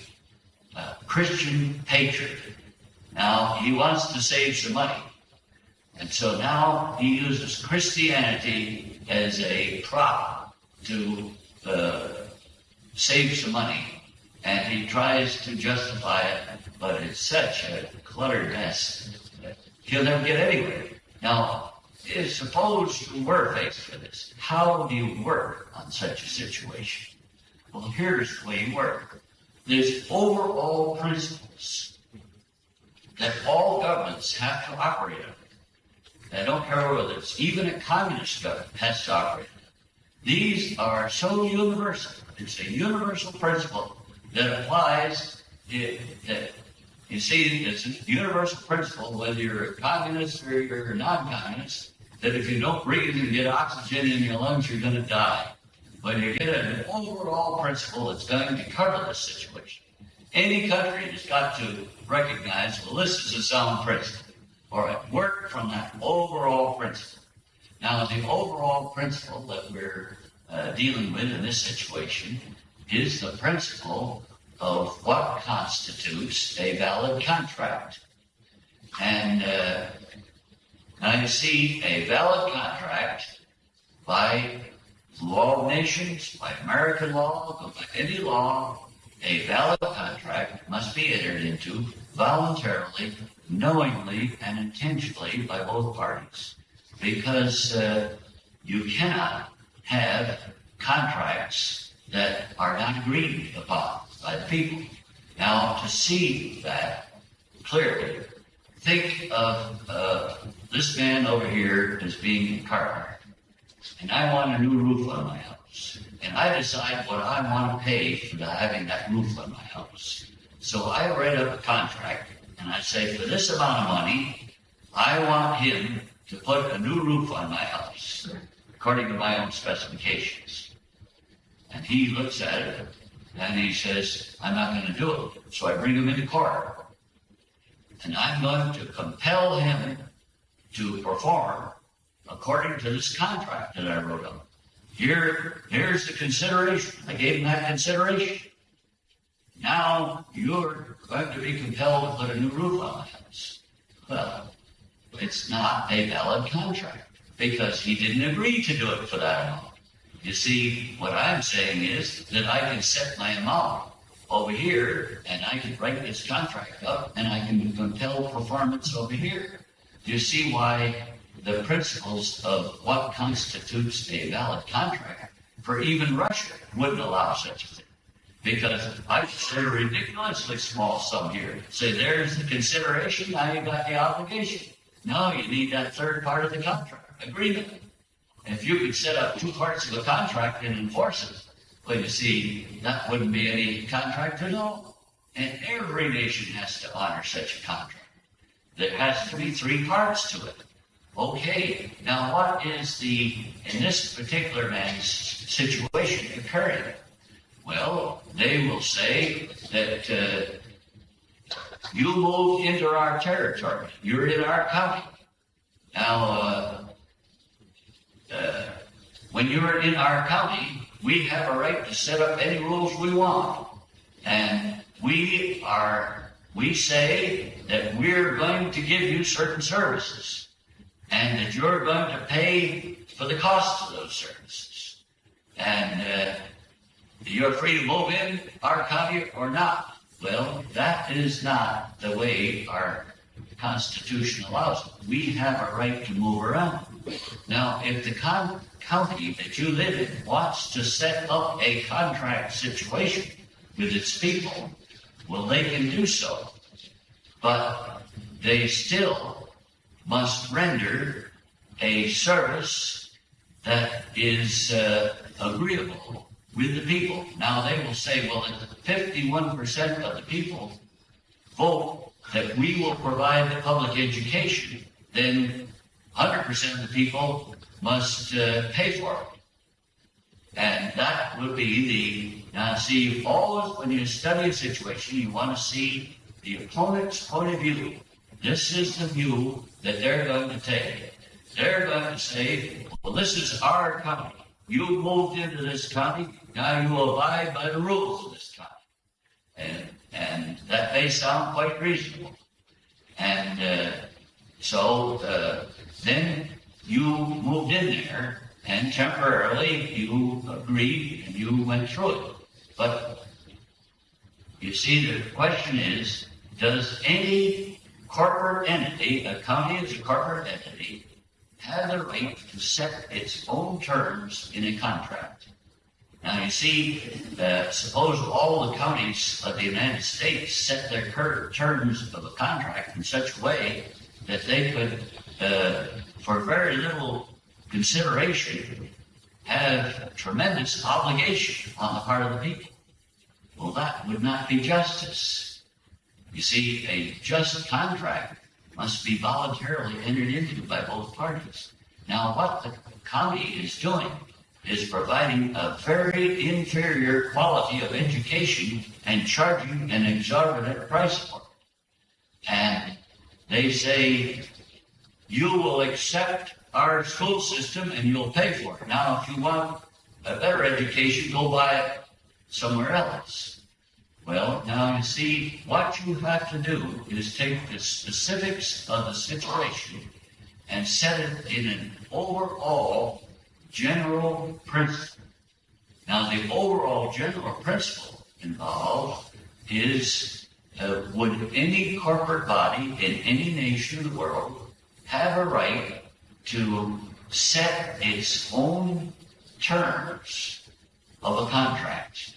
A: uh, Christian patriot. Now, he wants to save some money. And so now he uses Christianity as a prop to uh, save some money. And he tries to justify it, but it's such a cluttered mess that he'll never get anywhere. Now, suppose you were faced with this. How do you work on such a situation? Well, here's the way you work. There's overall principles that all governments have to operate under. I don't care whether it's even a communist government has to operate These are so universal. It's a universal principle that applies. It, that you see, it's a universal principle whether you're a communist or you're a non-communist. That if you don't breathe and get oxygen in your lungs, you're going to die. but you get an overall principle that's going to cover this situation. Any country has got to recognize, well, this is a sound principle, or work from that overall principle. Now, the overall principle that we're uh, dealing with in this situation is the principle of what constitutes a valid contract. And uh, now you see a valid contract by law of nations, by American law, by any law, a valid contract must be entered into voluntarily, knowingly, and intentionally by both parties. Because uh, you cannot have contracts that are not agreed upon by the people. Now, to see that clearly, think of uh, this man over here as being a carpenter, and I want a new roof on my house, and I decide what I want to pay for having that roof on my house. So I write up a contract, and I say, for this amount of money, I want him to put a new roof on my house, according to my own specifications. And he looks at it and he says, I'm not going to do it. So I bring him into court. And I'm going to compel him to perform according to this contract that I wrote up. Here, here's the consideration. I gave him that consideration. Now you're going to be compelled to put a new roof on the house. Well, it's not a valid contract because he didn't agree to do it for that amount. You see, what I'm saying is that I can set my amount over here and I can write this contract up and I can compel performance over here. Do you see why the principles of what constitutes a valid contract for even Russia wouldn't allow such a thing? Because I say a ridiculously small sum here. Say there's the consideration, now you've got the obligation. Now you need that third part of the contract, agreement. If you could set up two parts of a contract and enforce it, well, you see, that wouldn't be any contract at all. And every nation has to honor such a contract. There has to be three parts to it. Okay, now what is the, in this particular man's situation occurring? Well, they will say that uh, you moved into our territory. You're in our county. Now, uh, uh, when you're in our county, we have a right to set up any rules we want. And we are, we say that we're going to give you certain services and that you're going to pay for the cost of those services. And uh, you're free to move in our county or not. Well, that is not the way our Constitution allows. We have a right to move around. Now, if the county that you live in wants to set up a contract situation with its people, well, they can do so. But they still must render a service that is uh, agreeable with the people. Now, they will say, well, if 51% of the people vote that we will provide the public education, then 100% of the people must uh, pay for it. And that would be the, now see, always when you study a situation, you want to see the opponent's point of view. This is the view that they're going to take. They're going to say, well, this is our county. You moved into this county, now you abide by the rules of this county. And, and that may sound quite reasonable. And uh, so uh, then you moved in there, and temporarily you agreed and you went through it. But you see, the question is does any corporate entity, a county is a corporate entity, have the right to set its own terms in a contract? Now, you see, uh, suppose all the counties of the United States set their terms of a contract in such a way that they could, uh, for very little consideration, have tremendous obligation on the part of the people. Well, that would not be justice. You see, a just contract must be voluntarily entered into by both parties. Now, what the county is doing is providing a very inferior quality of education and charging an exorbitant price for it. And they say, you will accept our school system and you'll pay for it. Now, if you want a better education, go buy it somewhere else. Well, now you see, what you have to do is take the specifics of the situation and set it in an overall general principle. Now, the overall general principle involved is uh, would any corporate body in any nation in the world have a right to set its own terms of a contract?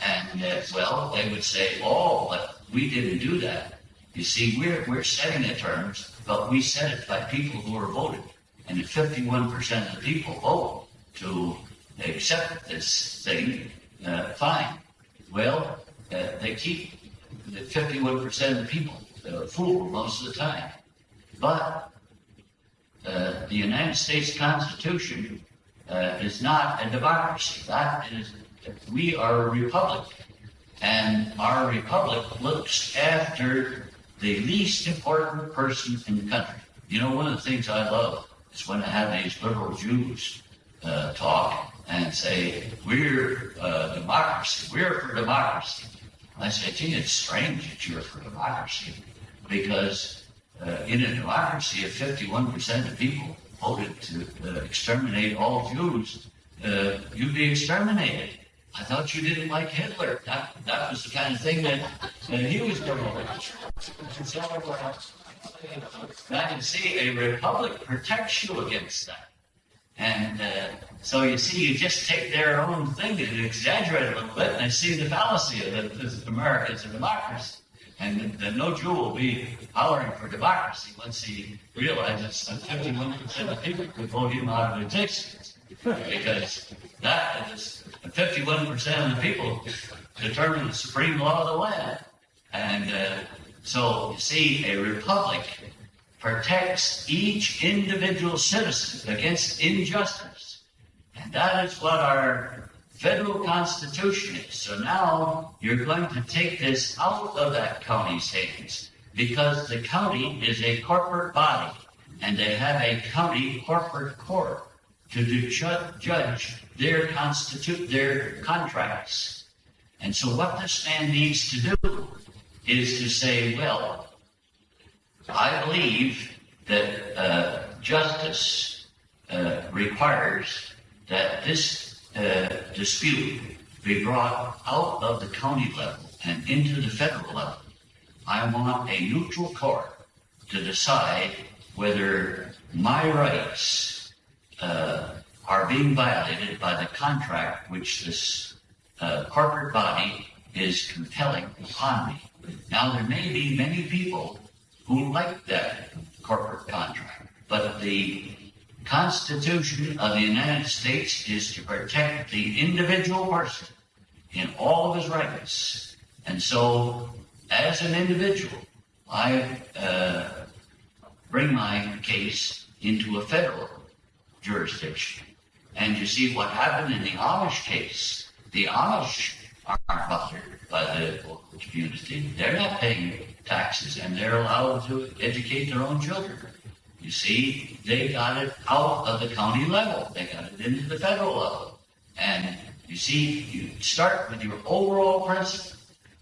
A: And uh, well, they would say, oh, but we didn't do that. You see, we're, we're setting the terms, but we set it by people who are voted. And if 51% of the people vote to accept this thing, uh, fine. Well, uh, they keep the 51% of the people uh, fooled most of the time. But uh, the United States Constitution uh, is not a democracy. That is, we are a republic. And our republic looks after the least important person in the country. You know, one of the things I love is when I have these liberal Jews uh, talk and say, we're uh, democracy, we're for democracy. I say, gee, it's strange that you're for democracy because uh, in a democracy, if 51% of people voted to uh, exterminate all Jews, uh, you'd be exterminated. I thought you didn't like Hitler. That, that was the kind of thing that uh, he was doing. I can see a republic protects you against that. And uh, so you see, you just take their own thing and exaggerate it a little bit, and they see the fallacy of. That America is a democracy. And no Jew will be hollering for democracy once he realizes that 51% of people could vote him out of existence. Because that is 51% of the people determine the supreme law of the land. And uh, so, you see, a republic protects each individual citizen against injustice. And that is what our federal constitution is. So now you're going to take this out of that county's hands because the county is a corporate body and they have a county corporate court to ju- judge their constitute their contracts. And so what this man needs to do is to say, well, I believe that uh, justice uh, requires that this uh, dispute be brought out of the county level and into the federal level. I want a neutral court to decide whether my rights uh, are being violated by the contract which this uh, corporate body is compelling upon me. Now, there may be many people who like that corporate contract, but the Constitution of the United States is to protect the individual person in all of his rights. And so, as an individual, I uh, bring my case into a federal jurisdiction. And you see what happened in the Amish case. The Amish aren't by the local community. They're not paying taxes and they're allowed to educate their own children. You see, they got it out of the county level. They got it into the federal level. And you see, you start with your overall principle.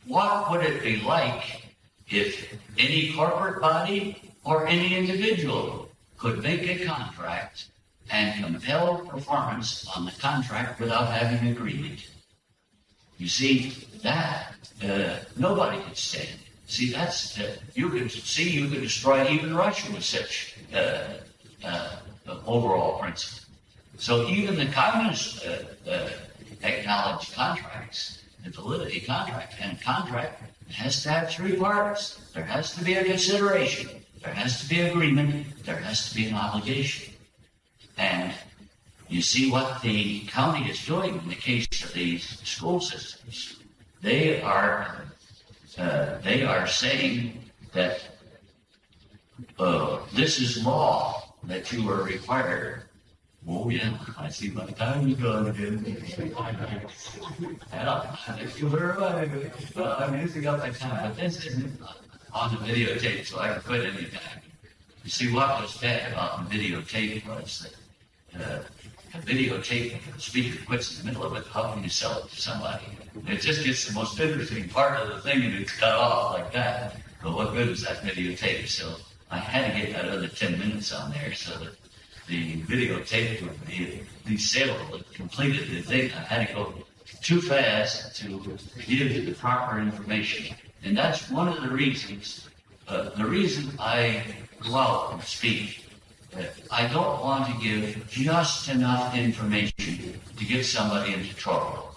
A: What would it be like if any corporate body or any individual could make a contract and compel performance on the contract without having agreement? You see, that uh, nobody could stand. See, that's uh, you could see you could destroy even Russia with such uh, uh overall principle. So even the communists uh, uh, acknowledge contracts, the validity contract, and contract has to have three parts. There has to be a consideration, there has to be agreement, there has to be an obligation, and you see what the county is doing in the case of these school systems. They are uh, they are saying that uh, this is law that you are required Oh, yeah, I see my time is gone again. Yeah, thank you very much. I'm using up my time, but this isn't on the videotape, so I can quit anytime. You see, what was bad about the videotape was that uh, a videotape, the speaker quits in the middle of it, how can you sell it to somebody? It just gets the most interesting part of the thing and it's cut off like that. But what good is that videotape? So I had to get that other 10 minutes on there so that the videotape would be, be saleable. It completed the thing. I had to go too fast to give the proper information. And that's one of the reasons, uh, the reason I go out and speak. I don't want to give just enough information to get somebody into trouble.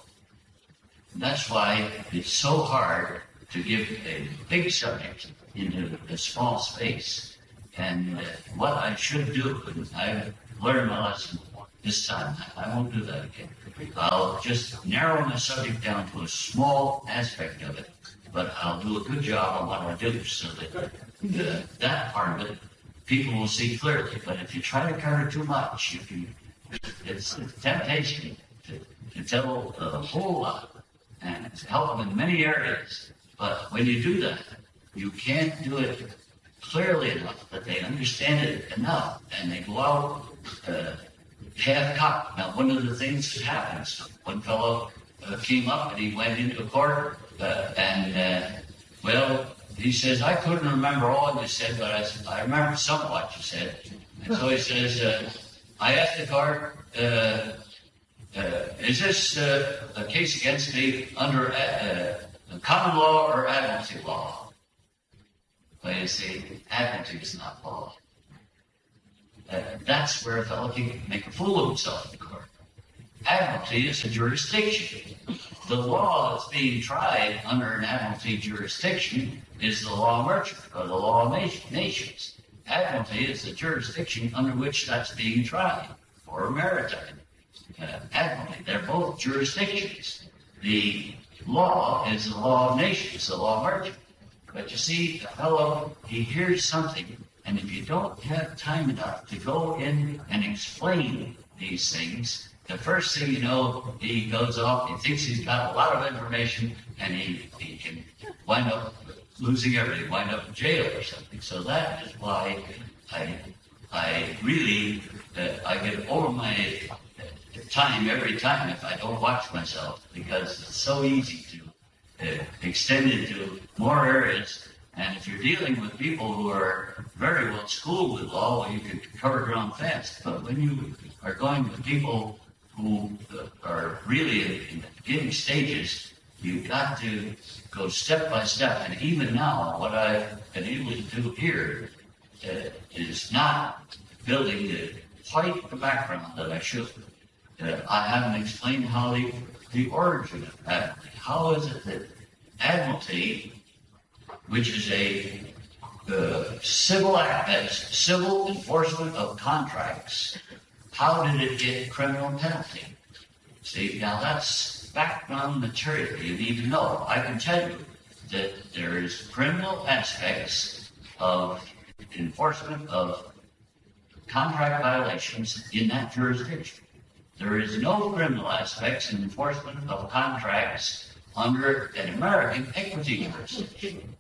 A: That's why it's so hard to give a big subject into a small space. And what I should do, I've learned my lesson this time, I won't do that again. I'll just narrow my subject down to a small aspect of it, but I'll do a good job on what I do so that uh, that part of it people will see clearly. But if you try to cover too much, you can, it's a temptation to, to tell a whole lot and help them in many areas. But when you do that, you can't do it clearly enough that they understand it enough and they go out uh, half cocked. Now, one of the things that happens, one fellow uh, came up and he went into court uh, and, uh, well, he says, I couldn't remember all you said, but I, said, I remember some of what you said. And so he says, uh, I asked the court, uh, uh, is this uh, a case against me under uh, uh, common law or admiralty law? Well, you see, admiralty is not law. That's where a fellow can make a fool of himself. Admiralty is a jurisdiction. The law that's being tried under an admiralty jurisdiction is the law merchant or the law of nations. Admiralty is the jurisdiction under which that's being tried or maritime. Uh, admiralty, they're both jurisdictions. The law is the law of nations, the law of merchant. But you see, the fellow, he hears something, and if you don't have time enough to go in and explain these things, the first thing you know, he goes off, he thinks he's got a lot of information, and he, he can wind up losing everything, wind up in jail or something. So that is why I, I really, uh, I get over my time every time if I don't watch myself because it's so easy to uh, extend it to more areas. And if you're dealing with people who are very well schooled with law, you can cover ground fast. But when you are going with people who are really in, the beginning stages, you've got to go step by step. And even now, what I've been able to do here uh, is not building the, quite the background that I should. Uh, I haven't explained how the, the origin of Admiralty. How is it that Admiralty, which is a uh, civil civil enforcement of contracts, how did it get criminal penalty? See, now that's background material you need to know. I can tell you that there is criminal aspects of enforcement of contract violations in that jurisdiction. There is no criminal aspects in enforcement of contracts under an American equity jurisdiction.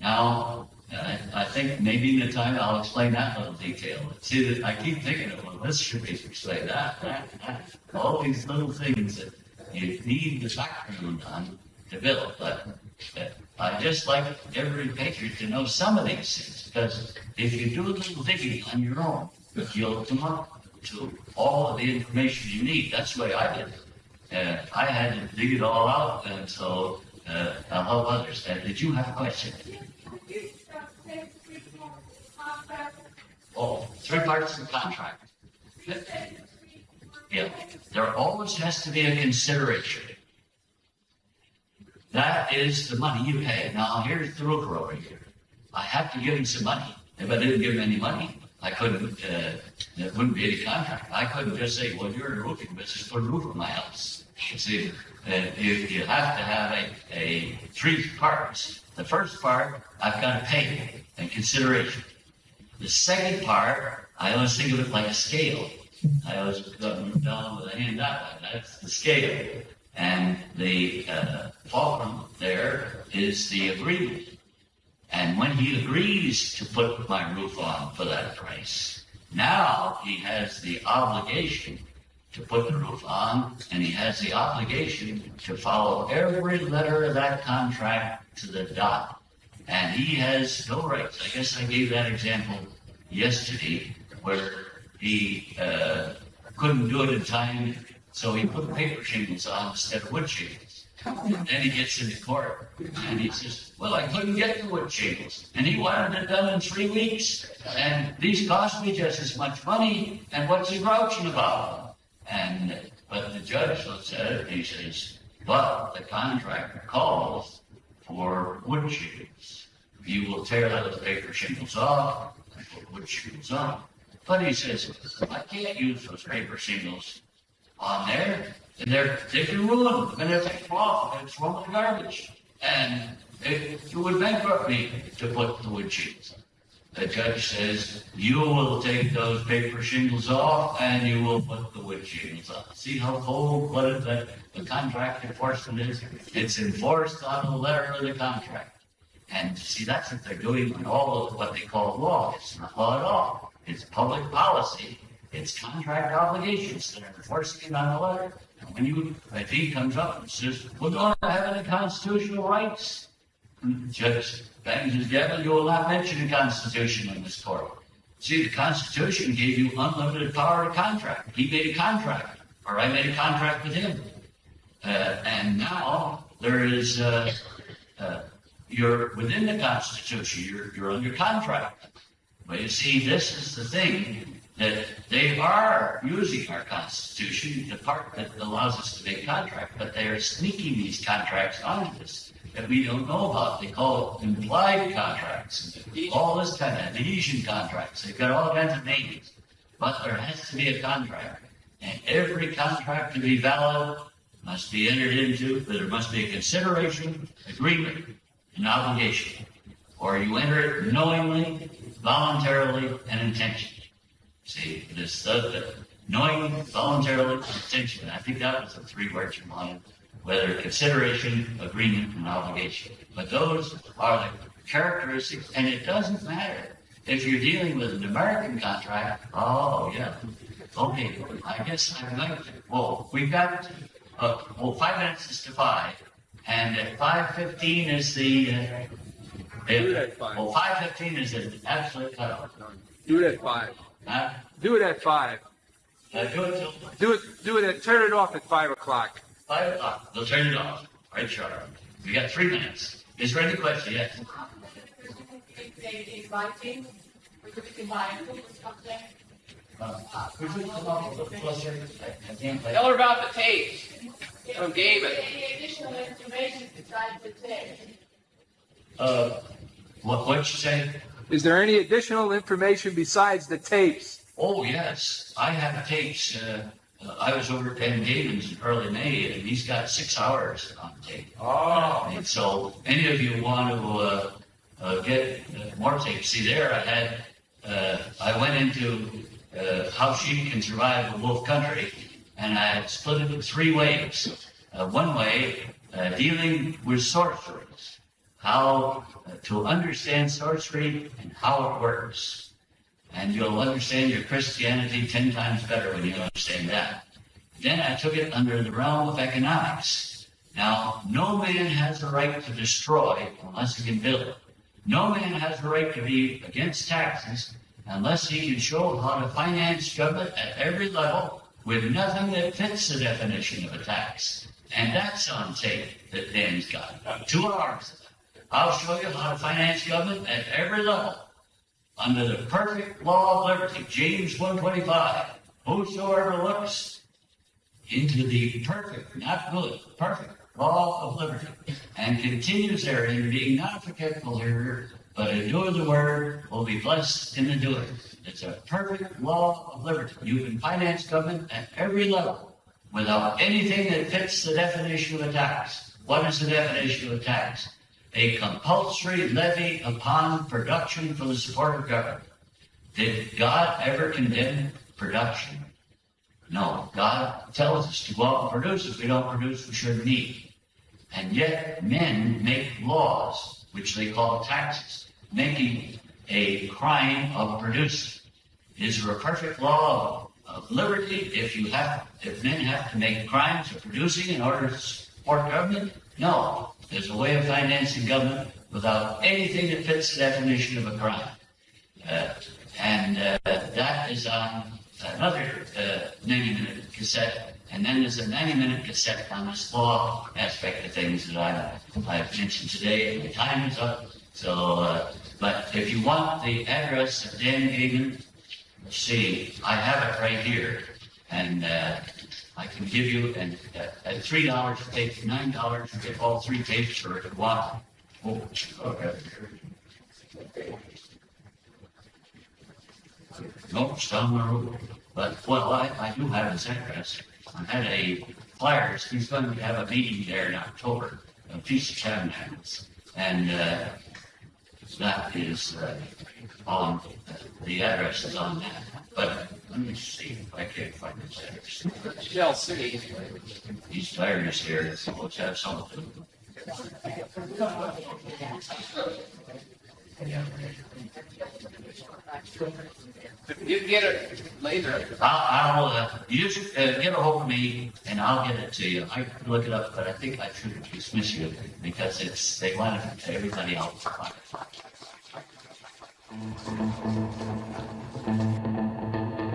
A: Now, uh, I think maybe in the time I'll explain that little detail. See, that I keep thinking of, well, this should be explained that, that, that. All these little things that you need the background on to build. But, but I just like every patriot to know some of these things because if you do a little digging on your own, you'll come up to all of the information you need. That's the way I did it. Uh, I had to dig it all out, and so uh, I'll help others. Uh, did you have a question? Oh, three parts of the contract. Yeah, there always has to be a consideration. That is the money you pay. Now, here's the roofer over here. I have to give him some money. If I didn't give him any money, I couldn't, uh, there wouldn't be any contract. I couldn't just say, well, you're in a roofing business, put a roof on my house. See, uh, you, you have to have a, a three parts. The first part, I've got to pay and consideration. The second part, I always think of it like a scale. I always was going down with a hand way. That's the scale. And the uh, fulcrum there is the agreement. And when he agrees to put my roof on for that price, now he has the obligation to put the roof on, and he has the obligation to follow every letter of that contract to the dot. And he has no rights. I guess I gave that example yesterday where he uh, couldn't do it in time, so he put paper shingles on instead of wood shingles. Then he gets into court and he says, Well, I couldn't get the wood shingles. And he wanted it done in three weeks. And these cost me just as much money. And what's he grouching about? And but the judge looks at it and he says, But the contract calls for wood shingles. You will tear those paper shingles off and put wood shingles on. But he says, I can't use those paper shingles on there. And they're, they can ruin them. And if they fall off, it's thrown in the garbage. And it, it would bankrupt me to put the wood shingles on. The judge says, you will take those paper shingles off and you will put the wood shingles on. See how cold-blooded the, the contract enforcement is? It's enforced on the letter of the contract. And see, that's what they're doing in all of what they call law. It's not law at all. It's public policy. It's contract obligations that are enforcing it on the letter. And when you, if he comes up and says, we're going to have any constitutional rights, the judge bangs his gavel, you will not mention the Constitution in this court. See, the Constitution gave you unlimited power to contract. He made a contract, or I made a contract with him. Uh, and now there is, uh, uh, you're within the Constitution, you're, you're under contract. But you see, this is the thing that they are using our Constitution, the part that allows us to make contracts, but they are sneaking these contracts onto us that we don't know about. They call it implied contracts, all this kind of adhesion contracts. They've got all kinds of names, but there has to be a contract, and every contract to be valid must be entered into. There must be a consideration, agreement, and obligation, or you enter it knowingly, voluntarily, and intentionally. See, this stuff that knowing, voluntarily, intention. I think that was the three words you wanted, whether consideration, agreement, and obligation. But those are the characteristics, and it doesn't matter if you're dealing with an American contract. Oh, yeah. Okay, I guess I'm to. Well, we've got, uh, well, five minutes is to five, and at 5.15 is the. Uh,
B: Do it at five.
A: Well, 5.15 is the absolute cutoff.
B: Do it at five.
A: Huh?
B: Do it at five.
A: Uh, do it till
B: Do it. Do it at. Turn it off at five o'clock.
A: five o'clock. They'll turn it off. Right, sharp. We got three minutes. Is there any question? Yes.
C: They inviting, we could combine it with something.
A: Could you come up with a question? I- I can't play.
D: Tell her about the tapes from David.
C: Any additional information besides the text?
A: Uh, what, what'd you say?
B: Is there any additional information besides the tapes?
A: Oh, yes. I have tapes. Uh, uh, I was over at Ben Gavins in early May, and he's got six hours on tape.
B: Oh.
A: And so, any of you want to uh, uh, get uh, more tapes? See, there I had, uh, I went into uh, how sheep can survive in wolf country, and I split it in three ways. Uh, one way, uh, dealing with sorceries, how uh, to understand sorcery and how it works. And you'll understand your Christianity ten times better when you understand that. Then I took it under the realm of economics. Now, no man has the right to destroy unless he can build. No man has the right to be against taxes unless he can show how to finance government at every level with nothing that fits the definition of a tax. And that's on tape that Dan's got. Two hours. I'll show you how to finance government at every level under the perfect law of liberty, James 125. Whosoever looks into the perfect, not good, perfect law of liberty, and continues therein, being not forgetful hearer, but doer the word, will be blessed in the doing. It's a perfect law of liberty. You can finance government at every level without anything that fits the definition of a tax. What is the definition of a tax? A compulsory levy upon production for the support of government. Did God ever condemn production? No, God tells us to go out and produce. If we don't produce, we shouldn't eat. And yet men make laws, which they call taxes, making a crime of producing. Is there a perfect law of, liberty if you have, if men have to make crimes of producing in order to support government? No. There's a way of financing government without anything that fits the definition of a crime. Uh, and uh, that is on another uh, 90 minute cassette. And then there's a 90 minute cassette on this law aspect of things that I, I've mentioned today. My time is up. So, uh, but if you want the address of Dan Gayman, let's see, I have it right here. And uh, I can give you, and uh, at $3 a tape, $9, you get all three tapes for if you. Oh, okay. Nope, it's down. But, well, I, I do have his address. I had a flyers, he's going to have a meeting there in October, of Tabernacles. And, uh, that is, uh, on, the address is on that. But let me see if I can find his address.
D: Schell City.
A: These flyers here, let's have something.
D: You can get it later.
A: I'll, I'll, uh, you should, uh, get a hold of me and I'll get it to you. I can look it up, but I think I should dismiss you because it's, they want it to everybody else. to find it.